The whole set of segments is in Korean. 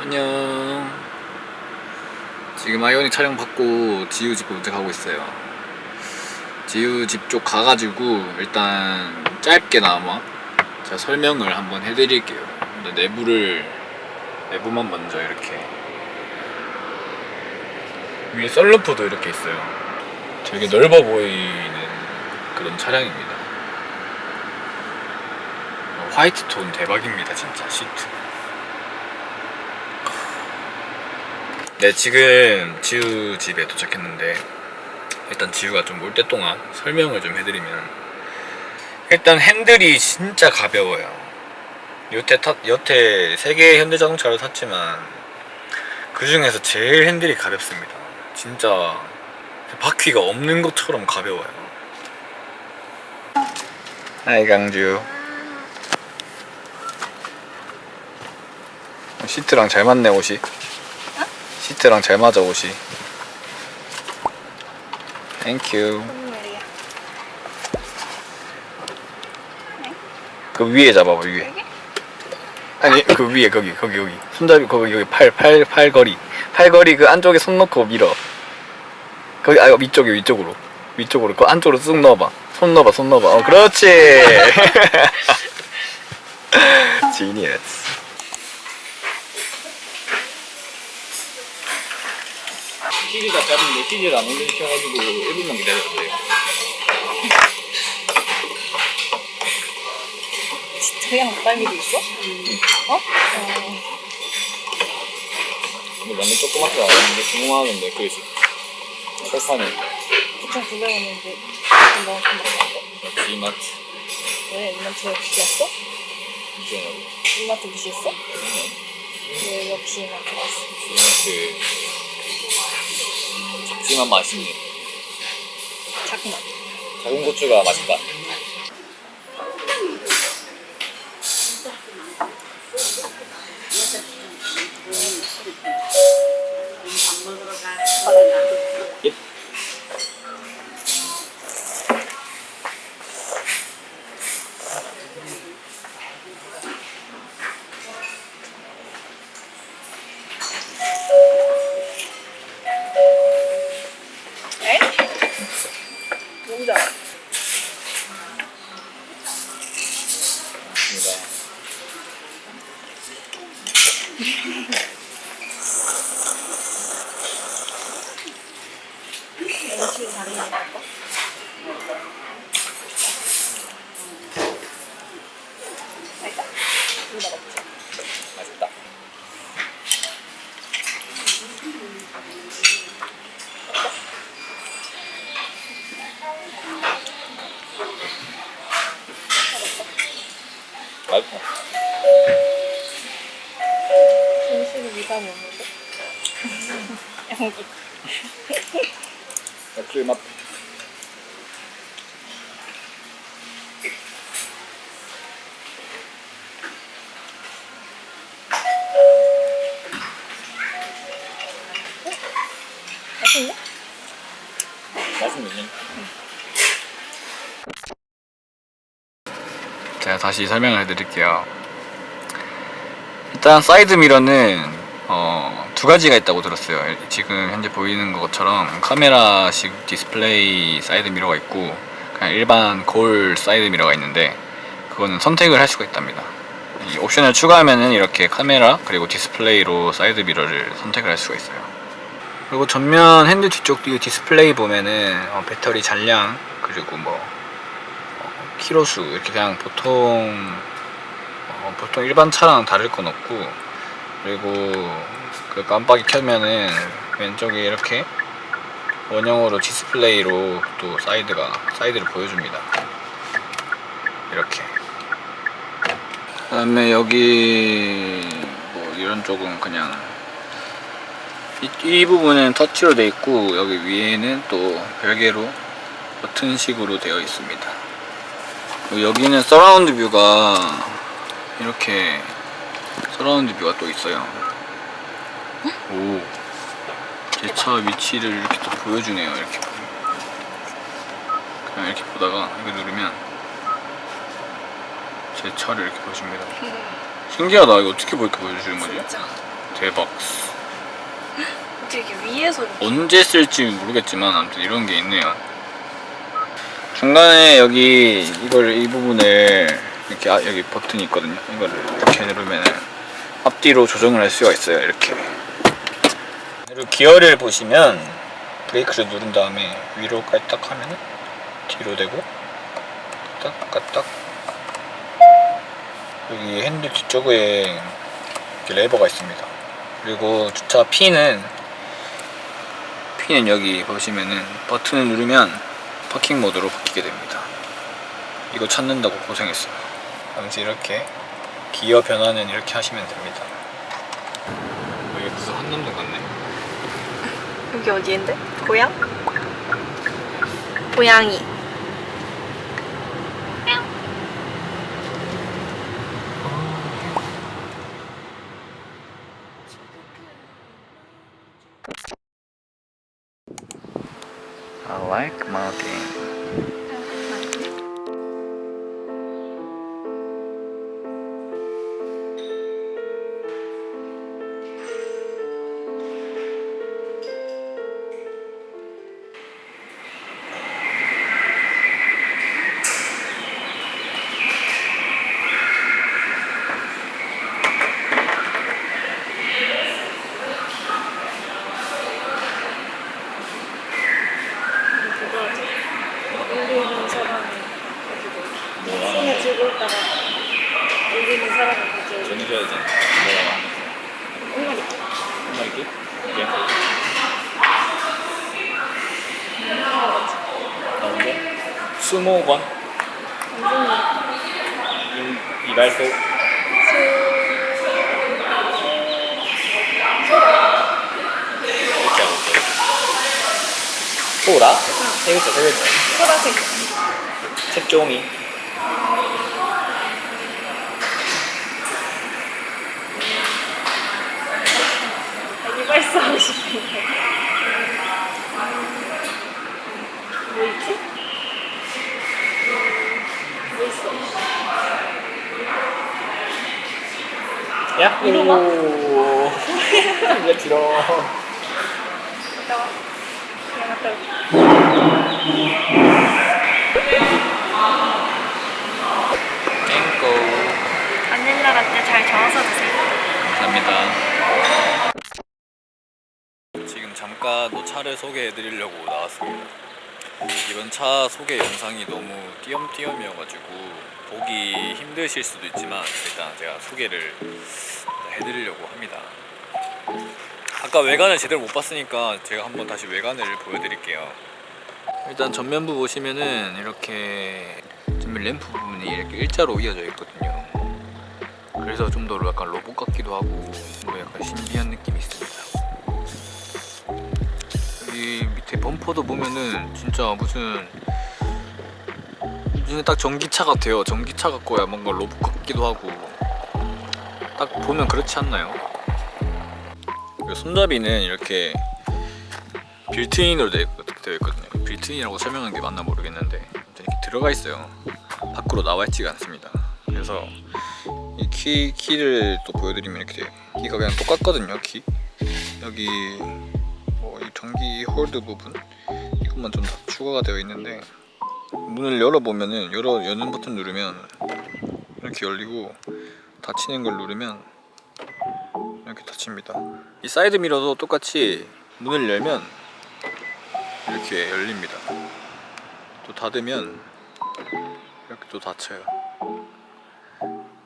안녕. 지금 아이오닉 촬영 받고 지우 집 도착하고 있어요. 지우 집 쪽 가가지고 일단 짧게나마 제가 설명을 한번 해드릴게요. 내부를 내부만 먼저 이렇게. 위에 썰루프도 이렇게 있어요 되게 넓어 보이는 그런 차량입니다. 어, 화이트 톤 대박입니다 진짜 시트. 네 지금 지우 집에 도착했는데 일단 지우가 좀 올 때 동안 설명을 좀 해드리면 일단 핸들이 진짜 가벼워요. 여태 탔, 여태 세 개의 현대자동차를 탔지만 그 중에서 제일 핸들이 가볍습니다. 진짜 바퀴가 없는 것처럼 가벼워요. Hi 강주. 시트랑 잘 맞네 옷이. 시트랑 잘 맞아 옷이. Thank you. 그 위에 잡아봐 위에? 아니 그 위에 거기 거기 여기. 손잡이 거기 여기 팔 팔 팔걸이. 팔걸이 그 안쪽에 손 넣고 밀어 거기 아 위쪽에 위쪽으로. 위쪽으로. 그 안쪽으로 쑥 넣어봐. 손 넣어봐 손 넣어봐. 어 그렇지! 지니어스. CD가 짧은데 CD를 안 올리셔가지고 1분만 기다려도 돼요. 그냥 목덜미도 있어? 어? 어. 근데 완전 조그맣게 나왔는데 궁금하는데 그지 철판에 9,900원인데 너무 좀 많은데? G마트 왜 이마트 무시했어? 이제는 이마트 무시했어? 왜 역시 이마트 왔어? G마트 작지만 맛있네 자꾸만. 작은 고추가 맛있다 맛있다 음식이 미감이 없는데? 양기. 역시 맛 맛있네? 맛있네 제가 다시 설명을 해드릴게요. 일단 사이드 미러는 어, 두 가지가 있다고 들었어요. 지금 현재 보이는 것처럼 카메라식 디스플레이 사이드 미러가 있고 그냥 일반 거울 사이드 미러가 있는데 그거는 선택을 할 수가 있답니다. 이 옵션을 추가하면은 이렇게 카메라 그리고 디스플레이로 사이드 미러를 선택을 할 수가 있어요. 그리고 전면 핸들 뒤쪽 이 디스플레이 보면은 어, 배터리 잔량 그리고 뭐 어, 키로수 이렇게 그냥 보통 어, 보통 일반 차랑 다를 건 없고 그리고 그 깜빡이 켜면은 왼쪽에 이렇게 원형으로 디스플레이로 또 사이드가 사이드를 보여줍니다. 이렇게. 그 다음에 여기 뭐 이런 쪽은 그냥 이, 이 부분은 터치로 되어 있고 여기 위에는 또 별개로 버튼식으로 되어 있습니다 여기는 surround view가 이렇게 surround view가 또 있어요. 오. 제 차 위치를 이렇게 또 보여주네요 이렇게. 그냥 이렇게 보다가 이거 누르면 제 차를 이렇게 보여줍니다. 신기하다. 이거 어떻게 뭐 이렇게 보여주는 거지? 진짜. 대박. 어떻게 이렇게 위에서 언제 쓸지 모르겠지만 아무튼 이런 게 있네요 중간에 여기 이걸 이 부분을 이렇게 아, 여기 버튼이 있거든요. 이거를 이렇게 누르면 앞뒤로 조정을 할 수가 있어요 이렇게. 그리고 기어를 보시면 브레이크를 누른 다음에 위로까지 딱 하면 뒤로 되고 딱 까딱. 여기 핸들 뒤쪽에 이렇게 레버가 있습니다. 그리고 주차 P는 P는 여기 보시면은 버튼을 누르면 파킹 모드로 바뀌게 됩니다 이거 찾는다고 고생했어요 당시 이렇게 기어 변화는 이렇게 하시면 됩니다 여기 무슨 한남동 같네 여기 어디인데? 고향? 고양이. 수모관 이, 이발소 이렇게 하고 있어요 소라? 세 글자 세 글자 소라색. 색종이 이발소 하고 싶은데. 뭐 있지? 뭐 있어? 이제 들어 갔다 와. 그냥 갔다 올게. 땡고 바닐라 라떼 잘 저어서 드세요. 감사합니다 지금 잠깐 또 차를 소개해 드리려고 나왔습니다 이번 차 소개 영상이 너무 띄엄띄엄이어가지고 보기 힘드실 수도 있지만 일단 제가 소개를 해드리려고 합니다. 아까 외관을 제대로 못 봤으니까 제가 한번 다시 외관을 보여드릴게요. 일단 전면부 보시면은 이렇게 전면 램프 부분이 이렇게 일자로 이어져 있거든요. 그래서 좀 더 약간 로봇 같기도 하고 뭐 약간 신비한 느낌이 있습니다 범퍼도 보면은 진짜 무슨 무슨 딱 전기차 같아요. 전기차 같고야 뭔가 로봇 같기도 하고. 딱 보면 그렇지 않나요? 손잡이는 이렇게 빌트인으로 되어 있거든요. 빌트인이라고 설명하는 게 맞나 모르겠는데 이렇게 들어가 있어요. 밖으로 나와 있지가 않습니다. 그래서 이 키, 키를 또 보여드리면 이렇게. 키가 그냥 똑같거든요 키. 여기 전기 hold 부분? 이것만 좀더 추가가 되어 있는데 문을 열어보면은 열어 여는 버튼 누르면 이렇게 열리고 닫히는 걸 누르면 이렇게 닫힙니다. 이 사이드 미러도 똑같이 문을 열면 이렇게 열립니다. 또 닫으면 이렇게 또 닫혀요.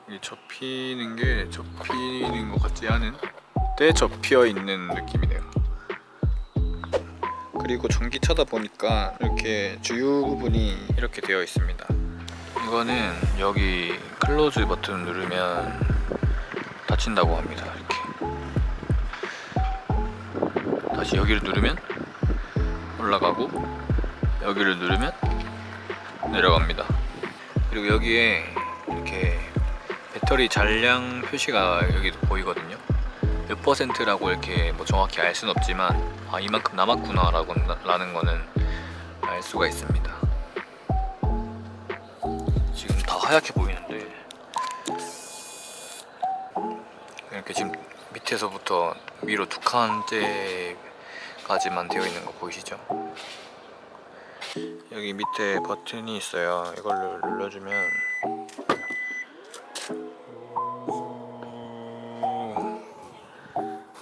이 접히는 게 접히는 것 같지 않은 때 접혀 있는 느낌이네요. 그리고 전기차다 보니까 이렇게 주유 부분이 이렇게 되어 있습니다. 이거는 여기 클로즈 버튼 누르면 닫힌다고 합니다. 이렇게 다시 여기를 누르면 올라가고 여기를 누르면 내려갑니다. 그리고 여기에 이렇게 배터리 잔량 표시가 여기 보이거든요. 몇 퍼센트라고 이렇게 뭐 정확히 알 수는 없지만 아 이만큼 남았구나 라고 라는 거는 알 수가 있습니다. 하얗게 보이는데 이렇게 지금 밑에서부터 위로 두 칸째까지만 되어 있는 거 보이시죠? 여기 밑에 버튼이 있어요. 이걸 눌러주면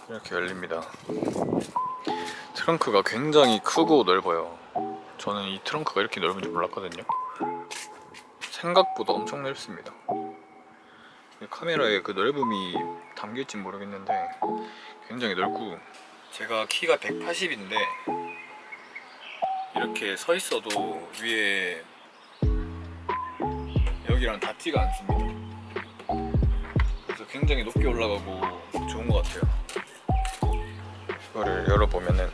이렇게 열립니다. 트렁크가 굉장히 크고 넓어요. 저는 이 트렁크가 이렇게 넓은 줄 몰랐거든요. 생각보다 엄청 넓습니다. 카메라에 그 넓음이 담길지 모르겠는데 굉장히 넓고 제가 키가 180인데 이렇게 서 있어도 위에 여기랑 닿지가 않습니다. 그래서 굉장히 높게 올라가고 좋은 것 같아요. 이거를 열어보면은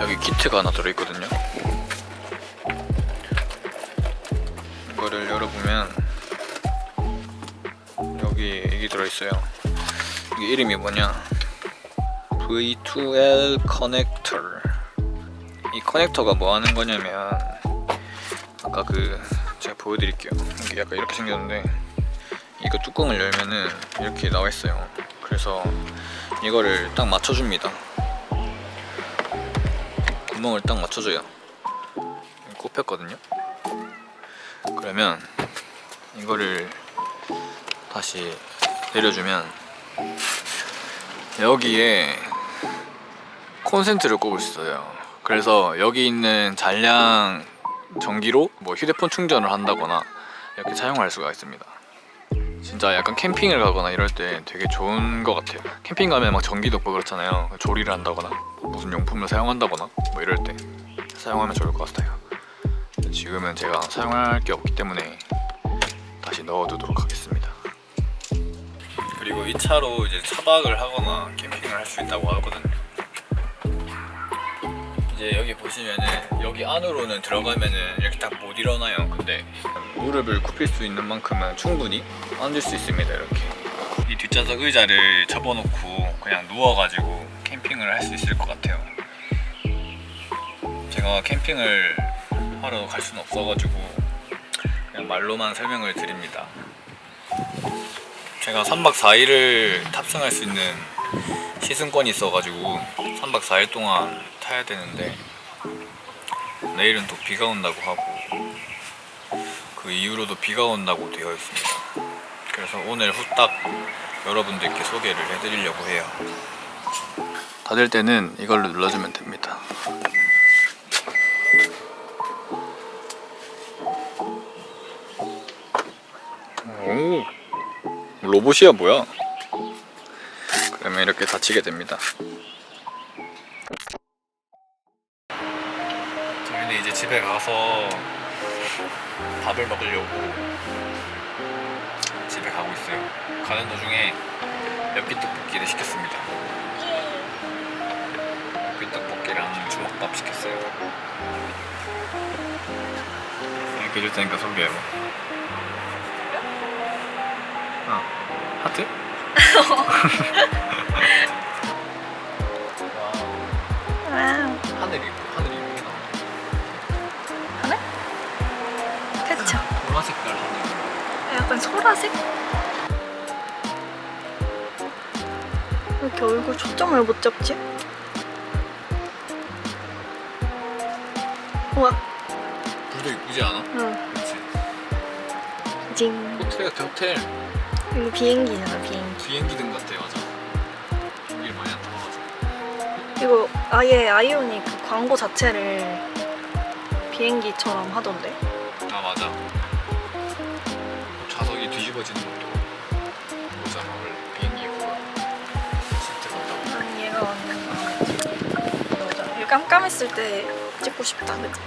여기 키트가 하나 들어있거든요. 이거를 열어보면 여기 이게 들어있어요. 이게 이름이 뭐냐? V2L 커넥터. 이 커넥터가 뭐 하는 거냐면 아까 그 제가 보여드릴게요. 이게 약간 이렇게 생겼는데 이거 뚜껑을 열면은 이렇게 나와 있어요. 그래서 이거를 딱 맞춰줍니다. 구멍을 딱 맞춰줘요. 꼽혔거든요. 그러면 이거를 다시 내려주면 여기에 콘센트를 꼽을 수 있어요. 그래서 여기 있는 잔량 전기로 뭐 휴대폰 충전을 한다거나 이렇게 사용할 수가 있습니다. 진짜 약간 캠핑을 가거나 이럴 때 되게 좋은 것 같아요. 캠핑 가면 막 전기도 없고 그렇잖아요. 조리를 한다거나 무슨 용품을 사용한다거나 뭐 이럴 때 사용하면 좋을 것 같아요. 지금은 제가 사용할 게 없기 때문에 다시 넣어두도록 하겠습니다. 그리고 이 차로 이제 차박을 하거나 캠핑을 할 수 있다고 하거든요. 이제 여기 보시면은 여기 안으로는 들어가면은 이렇게 딱 못 일어나요. 근데 무릎을 굽힐 수 있는 만큼은 충분히 앉을 수 있습니다. 이렇게 이 뒷좌석 의자를 접어놓고 그냥 누워가지고 캠핑을 할 수 있을 것 같아요. 제가 캠핑을 하러 갈 수는 없어가지고 그냥 말로만 설명을 드립니다. 제가 3박 4일을 탑승할 수 있는 시승권이 있어가지고 3박 4일 동안 타야 되는데 내일은 또 비가 온다고 하고 그 이후로도 비가 온다고 되어 있습니다. 그래서 오늘 후딱 여러분들께 소개를 해드리려고 해요. 닫을 때는 이걸로 눌러주면 됩니다. 오 로봇이야 뭐야? 그러면 이렇게 닫히게 됩니다. 집에 가서 밥을 먹으려고 집에 가고 있어요. 가는 도중에 엽기 떡볶이를 시켰습니다. 엽기 떡볶이랑 주먹밥 시켰어요. 이렇게 해줄 테니까 소개해봐. 어, 하트? 소라색? 왜 이렇게 얼굴 초점을 못 잡지? 우와, 불도 이쁘지 않아? 응. 그렇지. 징. 호텔 같아 호텔. 이거 비행기잖아, 비행기. 비행기 등 같아 맞아. 비행기 많이 안 타봐가지고. 이거 아예 아이오닉 그 광고 자체를 비행기처럼 하던데? 뒤집어지는 보잖아 원래 비행기 그거 시트 같다고. 난 얘가. 이거 깜깜했을 때 찍고 싶다, 그치?